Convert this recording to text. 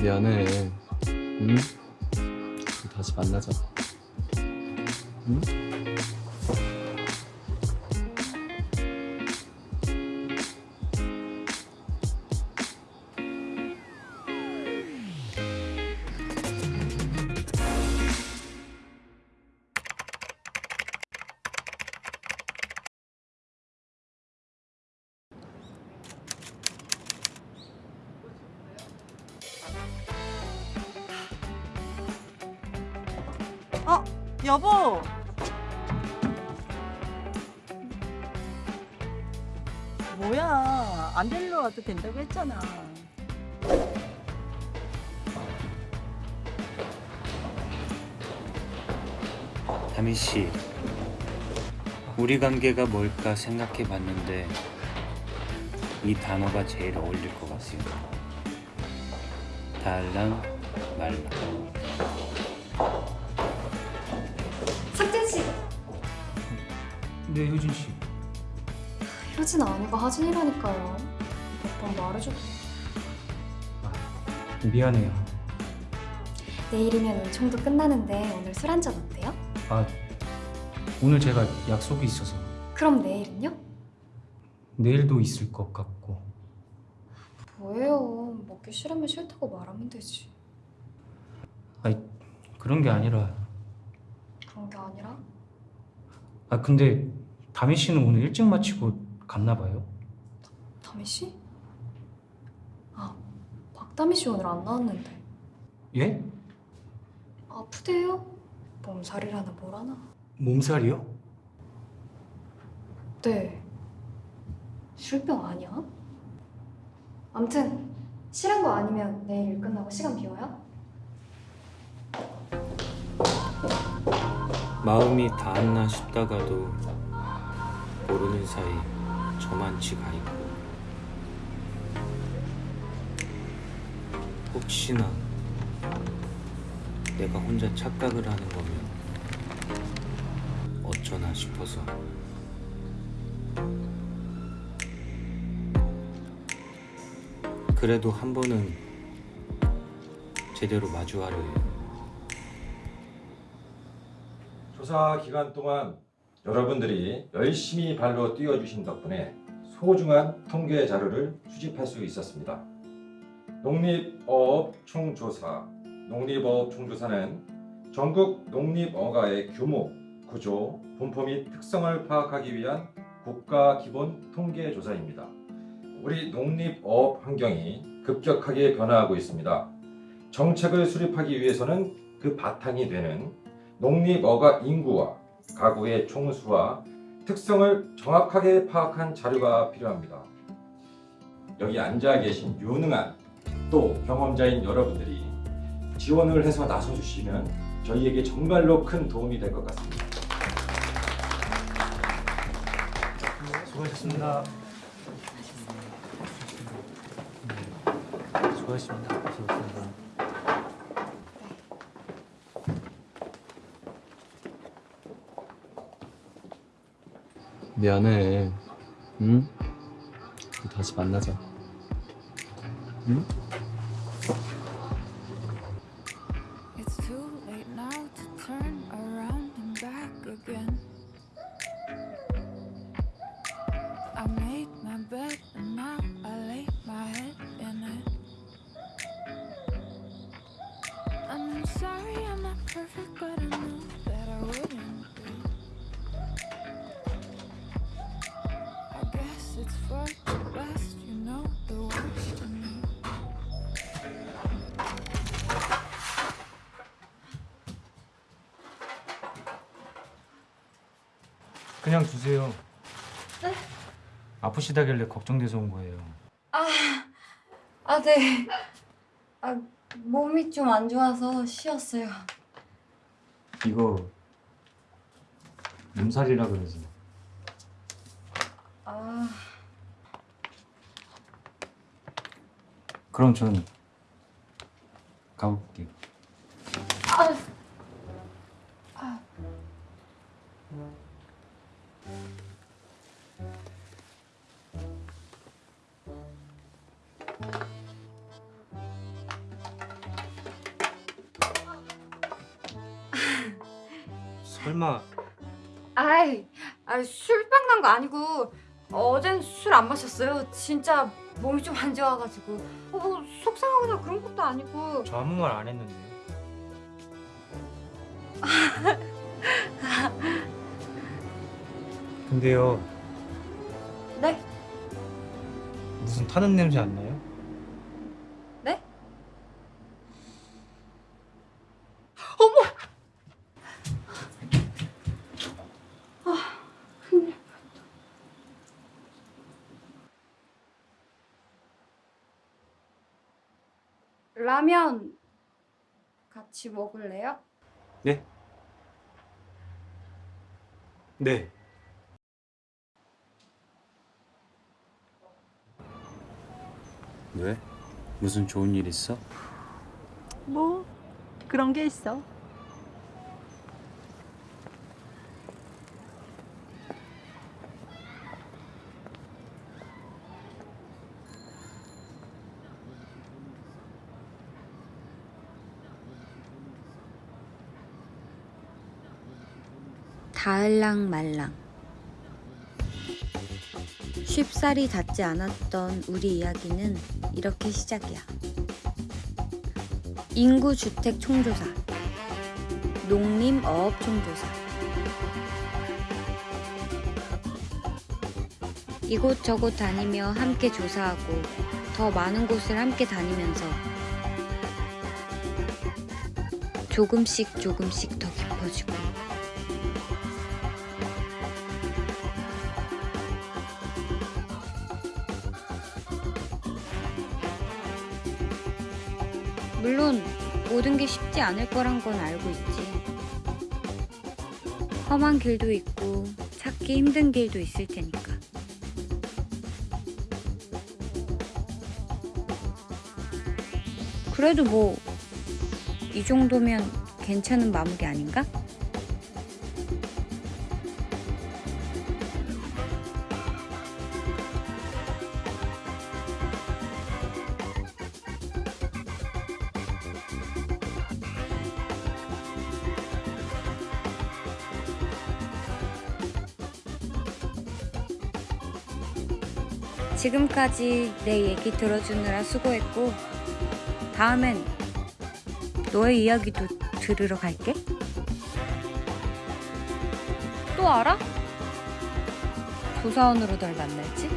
미안해. 응? 다시 만나자. 응? 여보. 뭐야, 안 데리러 와도 된다고 했잖아. 다미 씨, 우리 관계가 뭘까 생각해 봤는데 이 단어가 제일 어울릴 것 같습니다. 달랑 말랑. 네, 효진 씨. 효진 아니고 하진이라니까요. 몇 번 말해줘도 미안해요. 내일이면 은총도 끝나는데 오늘 술 한잔 어때요? 아, 오늘 제가 약속이 있어서 그럼 내일은요? 내일도 있을 것 같고. 뭐예요? 먹기 싫으면 싫다고 말하면 되지. 아니, 그런 게 아니라. 그런 게 아니라 아, 근데 다미 씨는 오늘 일찍 마치고 갔나 봐요. 다미 씨? 아, 박다미 씨 오늘 안 나왔는데 예? 아프대요? 몸살이라나 뭐라나? 몸살이요? 네. 술병 아니야? 암튼 싫은 거 아니면 내일 일 끝나고 시간 비워요? 마음이 닿았나 싶다가도 모르는 사이 저만치 가 있고 혹시나 내가 혼자 착각을 하는 거면 어쩌나 싶어서 그래도 한 번은 제대로 마주하려 해요. 조사 기간 동안 여러분들이 열심히 발로 뛰어주신 덕분에 소중한 통계 자료를 수집할 수 있었습니다. 농립어업 총조사 농립어업 총조사는 전국 농립어가의 규모, 구조, 분포 및 특성을 파악하기 위한 국가 기본 통계 조사입니다. 우리 농립어업 환경이 급격하게 변화하고 있습니다. 정책을 수립하기 위해서는 그 바탕이 되는 농립어가 인구와 가구의 총수와 특성을 정확하게 파악한 자료가 필요합니다. 여기 앉아 계신 유능한 또 경험자인 여러분들이 지원을 해서 나서주시면 저희에게 정말로 큰 도움이 될 것 같습니다. 수고하셨습니다. 수고하셨습니다. 수고하셨습니다. 미안해. 응? 다시 만나자. 응? It's too 그냥 두세요. 네? 아프시다길래 걱정돼서 온 거예요. 아, 아 네. 아 몸이 좀 안 좋아서 쉬었어요. 이거 몸살이라 그래서. 아, 그럼 전 가볼게요. 아, 설마 아이, 아이 술빵 난 거 아니고 어젠 술 안 마셨어요? 진짜 몸이 좀 안 좋아가지고. 어, 뭐 속상하거나 그런 것도 아니고. 저 아무 말 안 했는데요? 근데요 네? 무슨 타는 냄새 안 나요? 네? 라면 같이 먹을래요? 네? 네. 왜? 무슨 좋은 일 있어? 뭐 그런 게 있어. 다을랑 말랑 쉽사리 닿지 않았던 우리 이야기는 이렇게 시작이야. 인구 주택 총조사, 농림 어업 총조사. 이곳저곳 다니며 함께 조사하고 더 많은 곳을 함께 다니면서 조금씩 조금씩 더 깊어지고 물론 모든 게 쉽지 않을 거란 건 알고 있지. 험한 길도 있고 찾기 힘든 길도 있을 테니까. 그래도 뭐 이 정도면 괜찮은 마무리 아닌가? 지금까지 내 얘기 들어주느라 수고했고, 다음엔 너의 이야기도 들으러 갈게. 또 알아? 조사원으로 널 만날지?